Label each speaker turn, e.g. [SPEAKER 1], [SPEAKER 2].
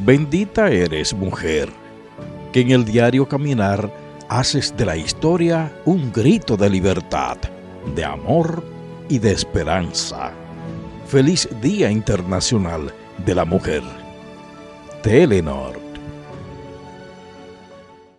[SPEAKER 1] Bendita eres, mujer, que en el diario caminar haces de la historia un grito de libertad, de amor y de esperanza. Feliz Día Internacional de la Mujer. Telenor